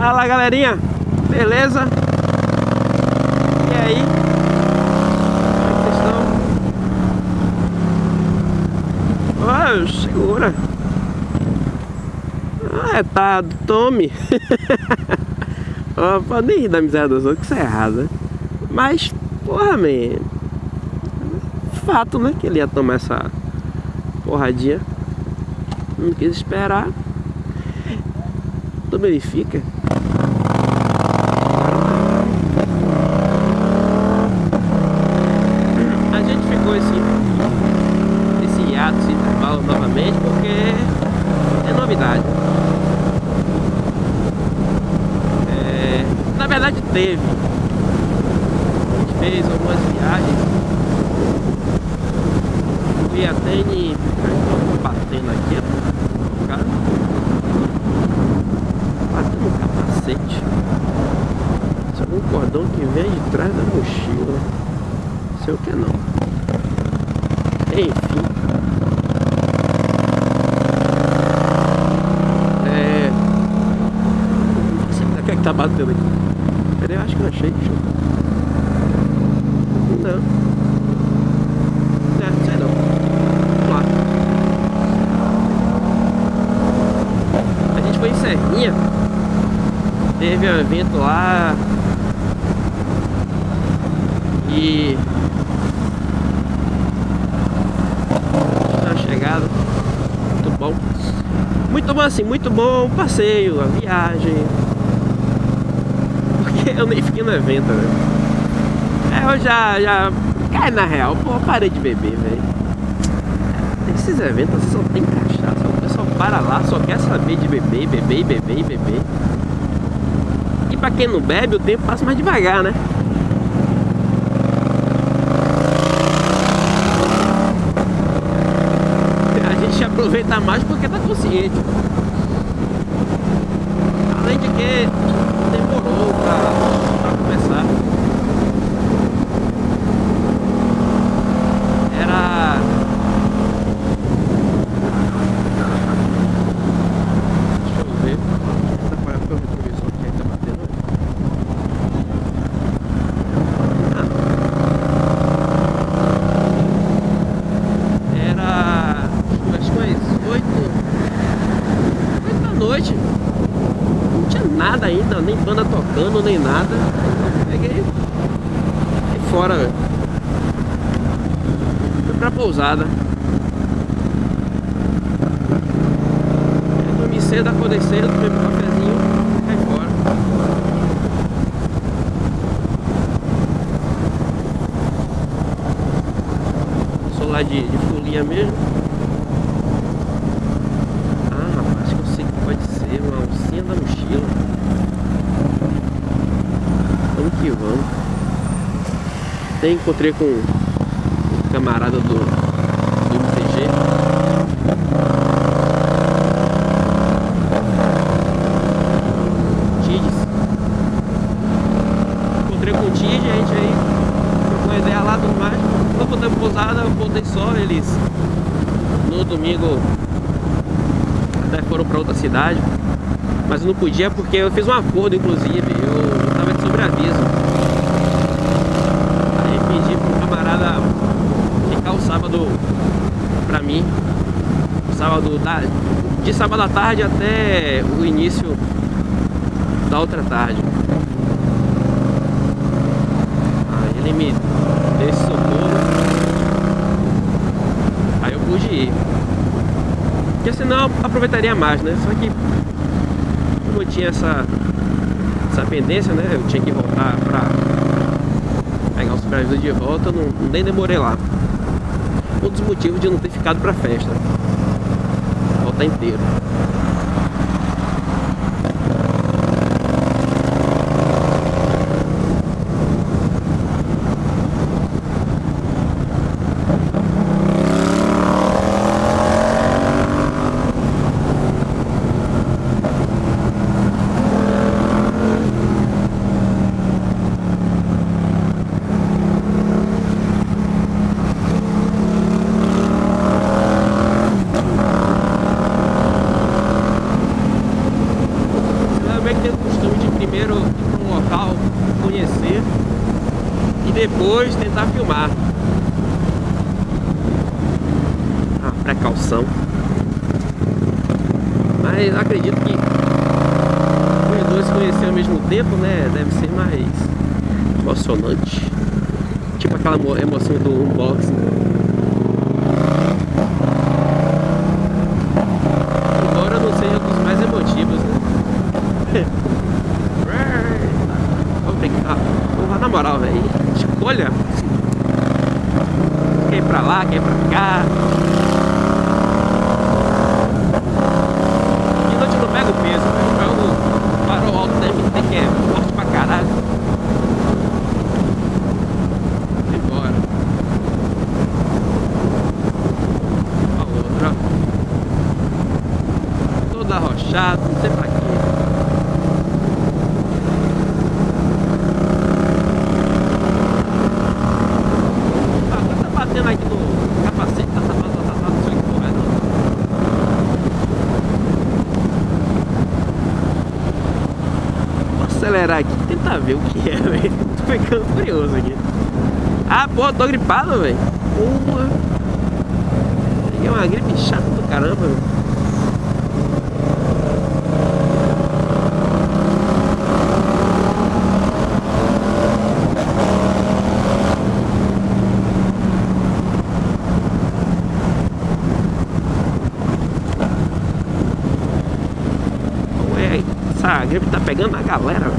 Fala galerinha, beleza? E aí? Como é que vocês estão? Oh, segura Ah, é, tá Tommy oh, Pode rir da miséria dos outros, que isso é errado né? Mas, porra, man Fato, né, que ele ia tomar essa porradinha Não quis esperar Tu verifica novamente porque é novidade. É, na verdade teve. A gente fez algumas viagens. Fui até. Estou batendo aqui, ó. Cara. Batendo no capacete. Isso é um cordão que vem de trás da mochila. Sei o que é não. Enfim. tá batendo aqui. Eu acho que eu achei. Deixa eu... Não. É, sei não. Vamos lá. A gente foi em Serrinha. Um evento lá. E... Tá chegada. Muito bom. Muito bom assim, muito bom o passeio, a viagem eu nem fiquei no evento, velho. É, eu já, já... Cai na real, pô, parei de beber, velho. Esses eventos só tem cachaça, o pessoal para lá, só quer saber de beber, beber, beber, beber. Pra quem não bebe, o tempo passa mais devagar, né? A gente aproveita mais porque tá consciente. Além de que demorou pra ainda, nem banda tocando, nem nada. Peguei e fora, velho. Fui pra pousada. Eu dormi cedo, acordei cedo, tomei um cafezinho e caí fora. Lá de, de folia mesmo. Ah, rapaz, acho que eu sei que pode ser uma alcinha da mochila. Vamos que vamos. Até encontrei com um camarada do, do MTG. Tides. Encontrei com o Tid, a gente aí trocou ideia lá do mais. Quando voltei pousada, eu voltei só, eles no domingo até foram para outra cidade. Mas não podia porque eu fiz um acordo, inclusive. Eu sobre aviso. Aí pedi pro camarada ficar o sábado pra mim. Sábado de sábado à tarde até o início da outra tarde. Aí ele me deu esse socorro. Aí eu pude ir. Porque senão eu aproveitaria mais, né? Só que como eu tinha essa essa pendência, né? Eu tinha que voltar pra pegar o supervisor de volta, não, nem demorei lá. Dos motivos de não ter ficado pra festa. Voltar inteiro. Depois tentar filmar. A precaução. Mas acredito que os dois se conhecerem ao mesmo tempo, né? Deve ser mais emocionante. Tipo aquela emoção do unboxing. Embora não seja dos mais emotivos, né? Vou brincar. Na moral, velho. Escolha. Quer ir pra lá, quer ir pra cá. De noite eu não pego peso, eu pego farol alto da MT que é forte pra caralho. Embora. A outra. Todo arrochado, não sei pra quê. Agora tá batendo aqui no capacete, tá tapado, tá tapado, não sei o que porra é não. Vou acelerar aqui, tentar ver o que é, velho. Tô ficando curioso aqui. Ah, pô, tô gripado, velho. Porra. Peguei uma gripe chata do caramba, velho. Ué, essa pegando a galera,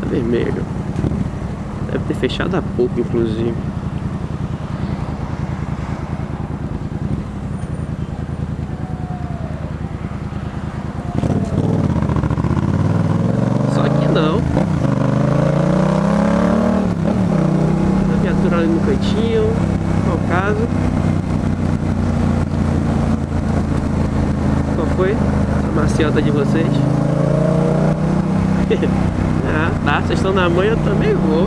tá vermelho. Deve ter fechado há pouco, inclusive. Só que não. A viatura ali no cantinho. Qual o caso? Qual foi? A maciota de vocês? ah, tá. Vocês estão na manhã, eu também vou.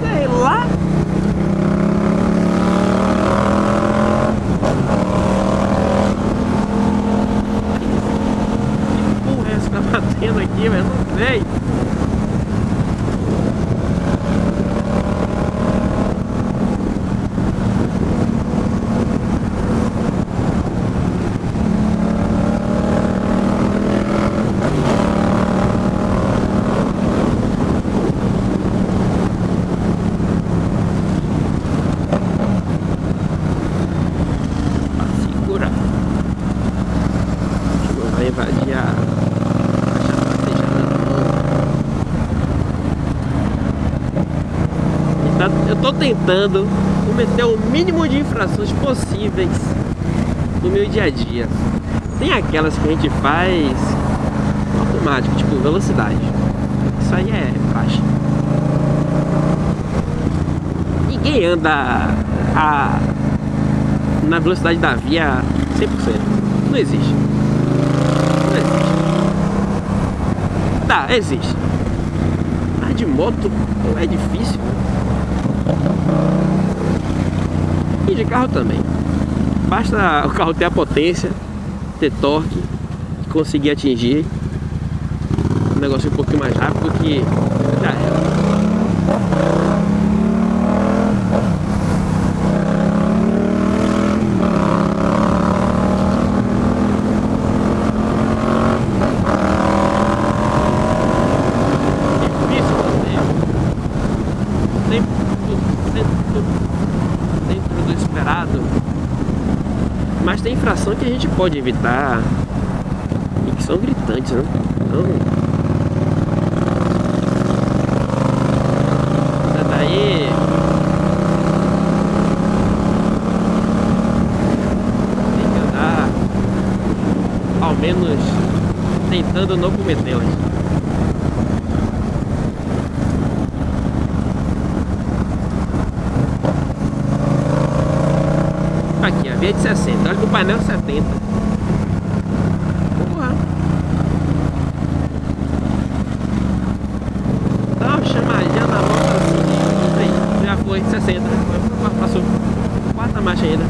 Sei lá. Que porra é essa que tá batendo aqui, velho? Não sei. Pra segurar. A gente não vai invadir a faixa tracejada não. E tá- Eu tô tentando cometer o mínimo de infrações possíveis no meu dia a dia. Tem aquelas que a gente faz automático, tipo velocidade. Isso aí é faixa. Ninguém anda a, na velocidade da via 100%. Não existe. Não existe. Tá, existe. Mas de moto é difícil. E de carro também. Basta o carro ter a potência, ter torque, conseguir atingir um negócio um pouquinho mais rápido que já era. Difícil você 100% dentro do esperado. Mas tem infração que a gente pode evitar e que são gritantes, né? Então, 40. Vamos. Dá uma chamadinha na volta assim. já foi 60. Né? Passou quarta marcha ainda.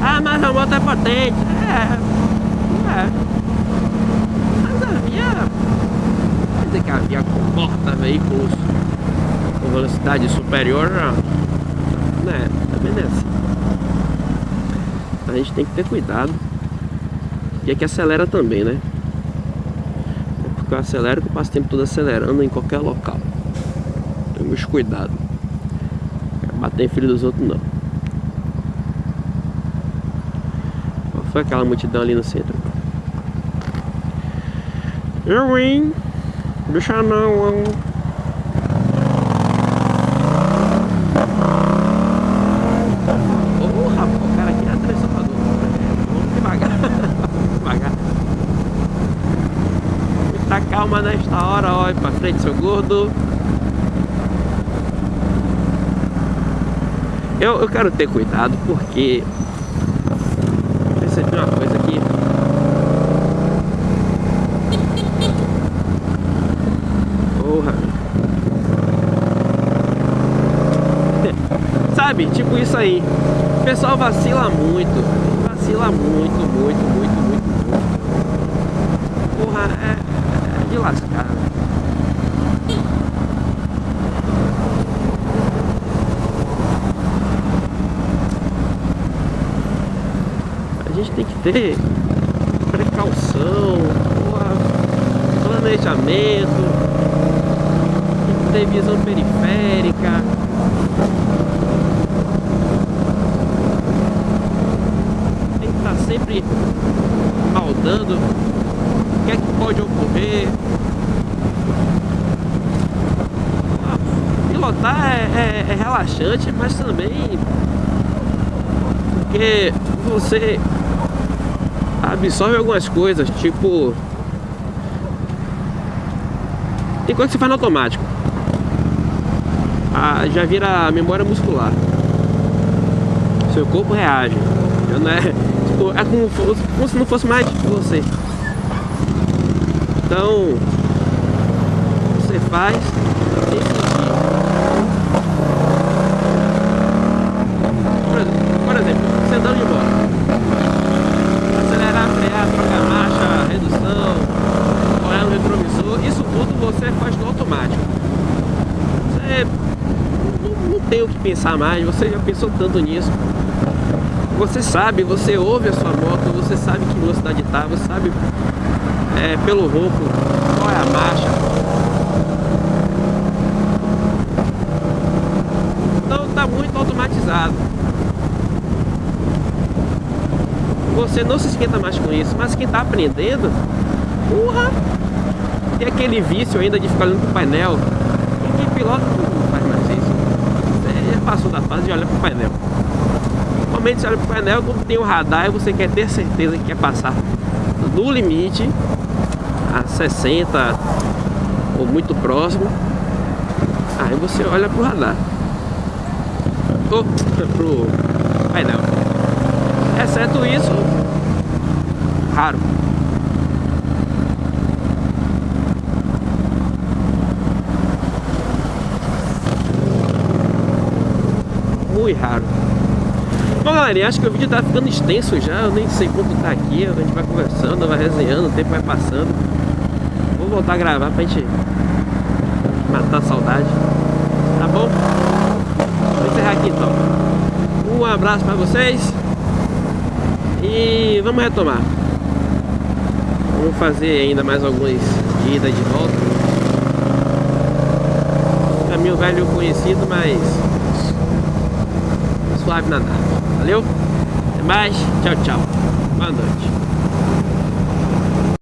Ah, mas a moto é potente. É. É. Mas a minha. Quer dizer que a minha comporta veículos com velocidade superior. Né? Também não é assim. A gente tem que ter cuidado. E é que acelera também, né? É porque eu acelero que eu passo o tempo todo acelerando em qualquer local. Temos cuidado. Bater em filho dos outros não. Qual foi aquela multidão ali no centro? Eu, hein? Deixa não, rapaz, o cara aqui é atravessador. Vamos devagar. devagar. Muita calma nesta olha pra frente, seu gordo. Eu, eu quero ter cuidado porque percebi uma coisa aqui. Porra. Sabe, tipo isso aí. O pessoal vacila muito. Vacila muito, muito, muito, muito, muito. Porra, é, é de lascar. gente tem que ter precaução, planejamento, ter visão periférica. Tem que estar sempre maldando o que é que pode ocorrer. Pilotar é, é, é relaxante, mas também porque você absorve algumas coisas, tipo... Coisa que você faz no automático. Ah, já vira memória muscular. Seu corpo reage. Não é, tipo, é como, como se não fosse mais você. Então, você faz sem sentir. Por exemplo, você andando de moto acelerar, frear, trocar marcha, redução, olhar no retrovisor, isso tudo você faz no automático. Você não, não tem o que pensar mais, você já pensou tanto nisso. Você sabe, você ouve a sua moto, você sabe que velocidade está, você sabe é, pelo ronco qual é a marcha. Então está muito automatizado. você não se esquenta mais com isso. Mas quem está aprendendo, porra, tem aquele vício ainda de ficar olhando pro painel. E quem pilota não faz mais isso. Você já passou da fase de olhar pro painel. Normalmente você olha pro painel quando tem o um radar e você quer ter certeza que quer passar no limite a 60 ou muito próximo. Aí você olha pro radar. Ou pro painel. Exceto isso, raro. Muito raro. Bom, galera, acho que o vídeo tá ficando extenso já. Eu nem sei quanto tá aqui. A gente vai conversando, vai resenhando, o tempo vai passando. Vou voltar a gravar pra gente matar a saudade. Tá bom? Vou encerrar aqui então. Um abraço pra vocês. E vamos retomar. Vamos fazer ainda mais algumas idas de volta. Caminho velho conhecido, mas suave nadar. Valeu? Até mais. Tchau, tchau. Boa noite.